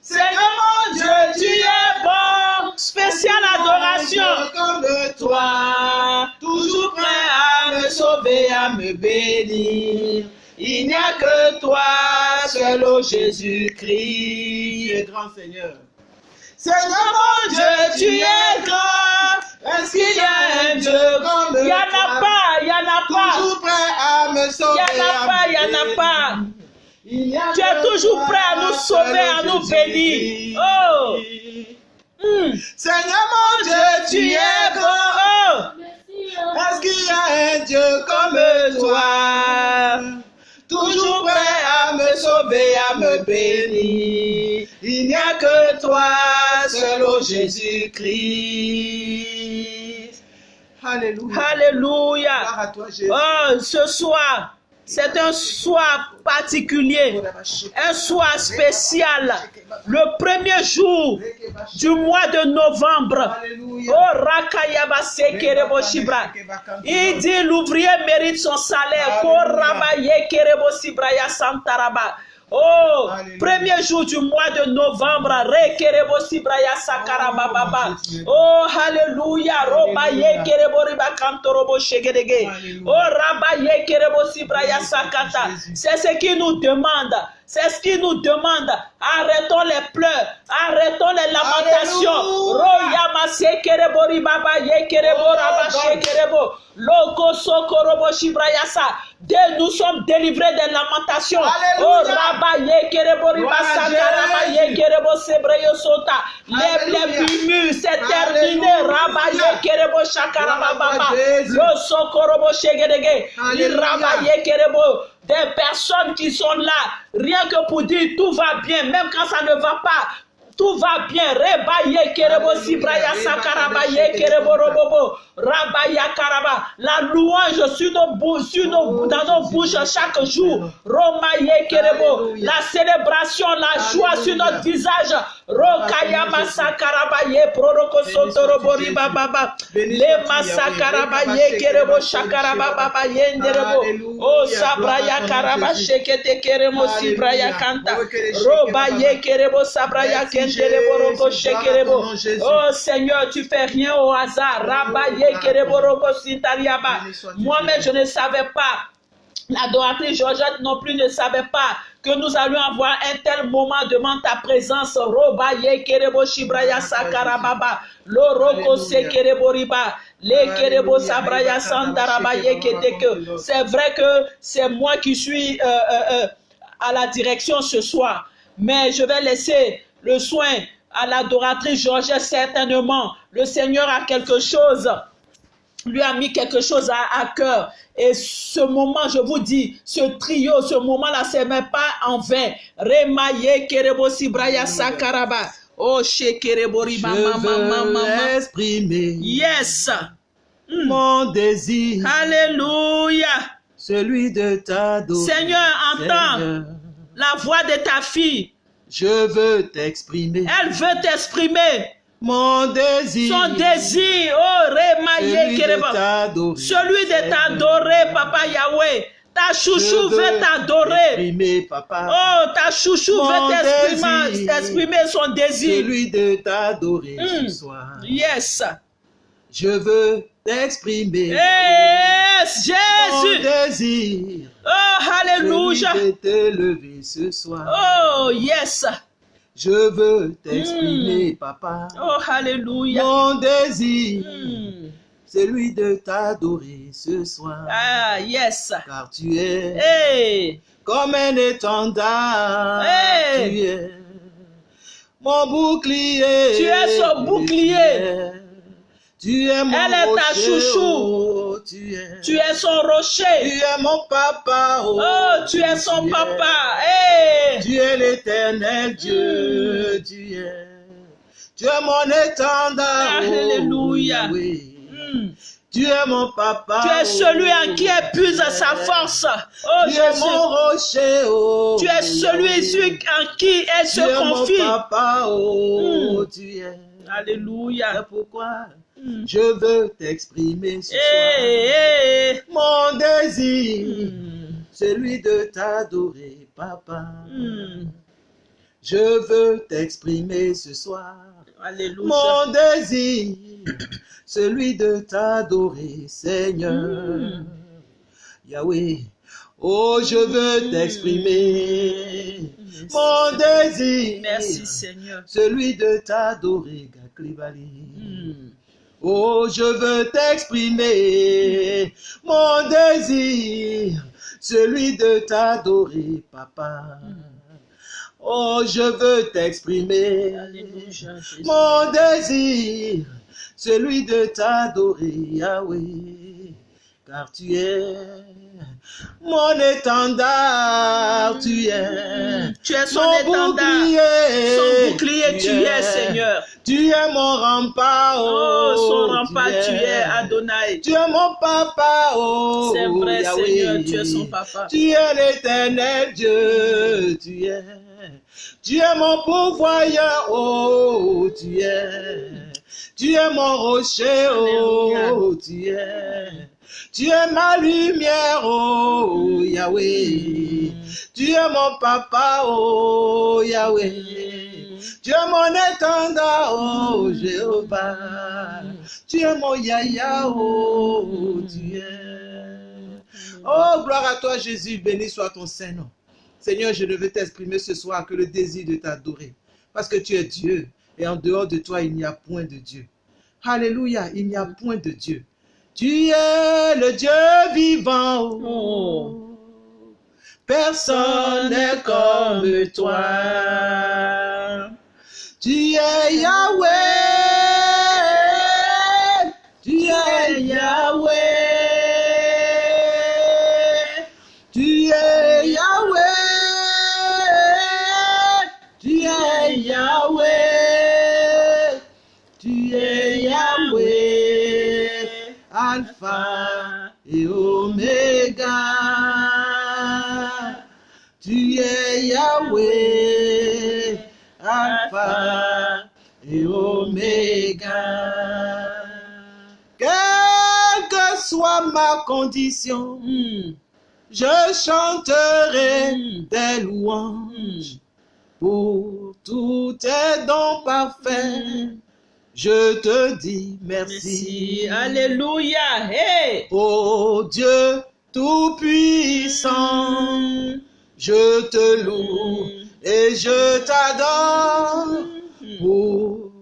Seigneur mon Dieu, tu es bon. Spéciale adoration. comme Toi, toujours prêt à me sauver, à me bénir. Il n'y a que toi, seul ô Jésus-Christ. Tu es grand Seigneur. Seigneur mon Dieu, tu es grand. Est-ce qu'il y a un Dieu comme Il n'y en a pas, il n'y en a pas. Toujours prêt à me Il sauver. n'y en a pas, il n'y en a pas. Il a Tu es toujours prêt à nous sauver, à nous bénir. Oh. Hmm. Seigneur mon Dieu, tu es grand. Oh. Est-ce qu'il y a un Dieu comme toi? Toujours prêt à me sauver, à me bénir. Il n'y a que toi, seul ô Jésus-Christ. Alléluia. Alléluia. À toi, Jésus. Oh, ce soir, c'est un soir particulier, un soir spécial, le premier jour du mois de novembre. Oh. Il dit l'ouvrier mérite son salaire. Oh, Alléluia. premier jour du mois de novembre, Rekerebo Sibraya Sakaraba Baba. Jésus. Oh, Alléluia. Roba. Yekerebo Riba Kantorobo Shegedege. Oh, Rabba Yekerebo Sibraya Sakata. C'est ce qu'il nous demande. C'est ce qu'il nous demande. Arrêtons les pleurs. Arrêtons les lamentations. Oh. Dès nous sommes délivrés des lamentations. Alléluia. Oh. Les, murmures, c'est terminé. Alléluia. Rabba Yekerebo Shakaraba Gloire à Baba. Jésus. Lo Sokorobo Shegedege. Rabba Yekerebo. Des personnes qui sont là, rien que pour dire tout va bien, même quand ça ne va pas. Tout va bien. Rebaye kerebo sibraya sakaraba Reba ye kerebo robobo. Rabaya karaba. La louange sur nos, nos, Oh, dans nos bouches chaque jour. Roma ye kerebo. La célébration, la joie sur notre visage. Rokaya masakarabaye proroko sotorobori baba. Le masakarabaye kerebo shakarababa yenderebo. Oh sabraya karaba shekete keremo sibraya kanta. Roba ye kerebo sabraya kenderebo roko shekerebo. Oh Seigneur, tu fais rien au hasard. Rabba ye kerebo roko sintariaba. Moi-même, je ne savais pas. L'adoratrice Georgette non plus ne savait pas que nous allions avoir un tel moment devant ta présence. Roba ye kerebo shibraya sakarababa. Loroko se kerebo riba. Le kerebo sabraya sandaraba ye keteke. C'est vrai que c'est moi qui suis euh, euh, euh, à la direction ce soir. Mais je vais laisser le soin à l'adoratrice Georgette certainement. Le Seigneur a quelque chose lui a mis quelque chose à, à cœur. Et ce moment, je vous dis, ce trio, ce moment-là, c'est même pas en vain. Remaye kerebo sibraya sakaraba. Oh, shekerebo riba Je mama mama mama. exprimer Yes. Mm. mon désir, Alléluia. celui de t'adorer. Seigneur, entends Seigneur, la voix de ta fille. je veux t'exprimer Elle veut t'exprimer mon désir, son désir. Oh, remaye celui de t'adorer. Celui de t'adorer, Papa Yahweh. Ta chouchou Je veut veux t'adorer. Oh, ta chouchou Mon veut t'exprimer son désir. celui de t'adorer ce soir. Yes. Je veux t'exprimer Yes, mon Jésus. désir, Oh, alléluia. celui de t'élever ce soir. Oh, yes. Je veux t'exprimer, papa, Oh, alléluia. mon désir, Hmm. celui de t'adorer ce soir. Ah, yes. Car tu es Hey. comme un étendard. Hey. Tu es mon bouclier. Tu es son bouclier. Tu es, mon Elle est ta chouchou. Oh, tu es. Tu es son Tu rocher. es mon papa. Oh, Oh, tu es son tu papa. Hey. Tu es l'éternel Dieu. Mm. Tu es. Tu es mon étendard. oh, Alléluia. Hmm. Tu es mon papa. Tu es celui oh, en qui épuise sa force. Oh Tu es mon rocher. Oh, Tu es celui en qui elle Tu se es mon confie. papa. Oh, Mm. tu es. Alléluia. pourquoi Hmm. je veux t'exprimer ce soir. Hey. Mon désir, Hmm. celui de t'adorer, papa. Hmm. Je veux t'exprimer ce soir. Alléluia. Mon désir, celui de t'adorer, Seigneur. Mm. Yahweh, oh, je veux Mm. t'exprimer. Mon désir, Merci Seigneur. celui de t'adorer, Gaklibali. Oh, je veux t'exprimer mon désir, celui de t'adorer, papa. Oh, je veux t'exprimer mon désir, celui de t'adorer, Yahweh, car tu es mon étendard, tu es Tu es son étendard. bouclier, Son bouclier, tu es Seigneur. tu es mon rempart, Oh, son tu rempart, tu es Adonai. Tu es mon papa, oh. C'est vrai, Yahweh. Seigneur, tu es son papa. Tu es l'éternel Dieu, tu es. Tu es mon pourvoyeur, oh, tu es. Tu es mon rocher, oh, tu es. Tu es ma lumière, oh, Yahweh. Tu es mon papa, oh, Yahweh. Tu es mon étendard, oh Jéhovah. Tu es mon yaya, oh es. Oh, gloire à toi Jésus, béni soit ton Saint-Nom. Seigneur, je ne veux t'exprimer ce soir que le désir de t'adorer. Parce que tu es Dieu. Et en dehors de toi, il n'y a point de Dieu. Alléluia, il n'y a point de Dieu. Tu es le Dieu vivant. Personne n'est comme toi. Tu es Yahweh. Alpha et Oméga. Tu es Yahweh, Alpha l'oméga. Quelle que soit ma condition, Mm. je chanterai Mm. tes Mm. louanges pour tous tes dons parfaits. Je te dis merci. Merci. Alléluia. Hey. Ô Dieu Tout-Puissant, je te loue et je t'adore pour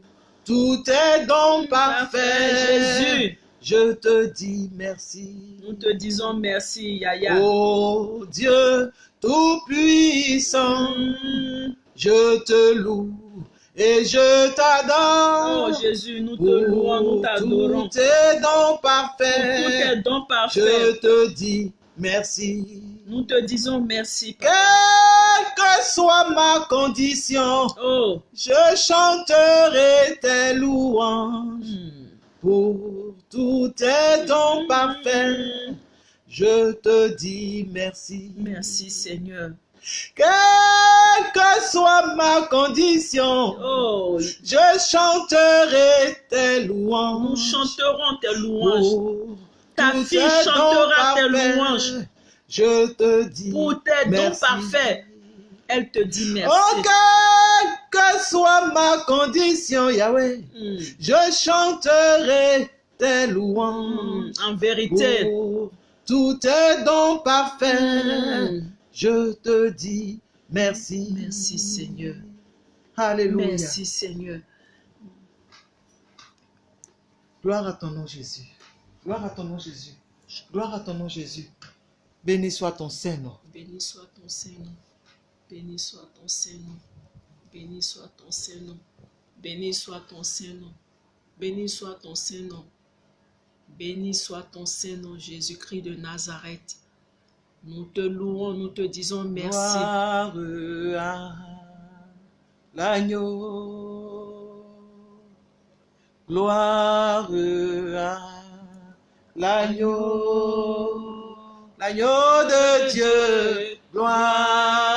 tous tes dons Parfait, parfaits. Jésus. Je te dis merci. Nous te disons merci, Yaya. Ô Dieu Tout-Puissant, je te loue et je Oh t'adore Jésus, nous te pour louons, nous t'adorons. tous tes dons Pour parfaits. Je te dis merci. Nous te disons merci. Papa. Quelle que soit ma condition, Oh. je chanterai tes louanges Mm. pour tous tes dons parfaits. Je te dis merci. Merci Seigneur. Quelle que soit ma condition, Oh, je chanterai tes nous louanges. chanterons tes louanges. Ta fille chantera tes louanges. Je te dis Pour tes dons parfaits. Elle te dit merci. Oh, quelle que soit ma condition, Yahweh, Mm. je chanterai tes louanges. Mm. En vérité. Pour tous tes dons parfaits, Mm. Je te dis merci. Merci Seigneur. Alléluia. Merci Seigneur. Gloire à ton nom, Jésus. Gloire à ton nom, Jésus. Gloire à ton nom, Jésus. Béni soit ton Saint-Nom. Béni soit ton Saint-Nom. Béni soit ton Saint-Nom. Béni soit ton Saint-Nom. Béni soit ton Saint-Nom. Béni soit ton Saint-Nom. Béni soit ton Saint-Nom, Jésus-Christ de Nazareth. Nous te louons, nous te disons merci. Gloire à l'agneau. Gloire à l'agneau. L'agneau de Dieu. Gloire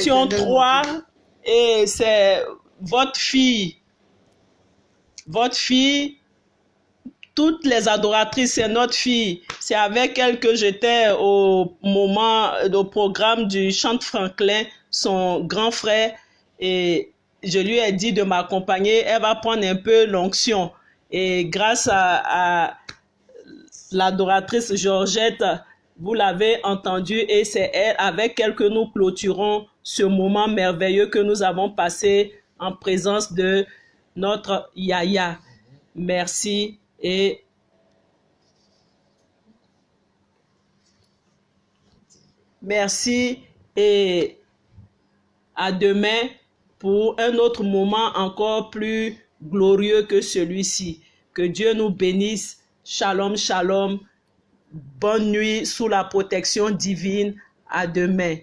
étions trois et c'est votre fille. Votre fille, toutes les adoratrices, c'est notre fille. C'est avec elle que j'étais au moment, au programme du chant Franklin, son grand frère, et je lui ai dit de m'accompagner. Elle va prendre un peu l'onction. Et grâce à, à l'adoratrice Georgette, vous l'avez entendu et c'est elle avec elle que nous clôturons ce moment merveilleux que nous avons passé en présence de notre Yaya. Merci et merci et à demain pour un autre moment encore plus glorieux que celui-ci. Que Dieu nous bénisse. Shalom, shalom. Bonne nuit sous la protection divine. À demain.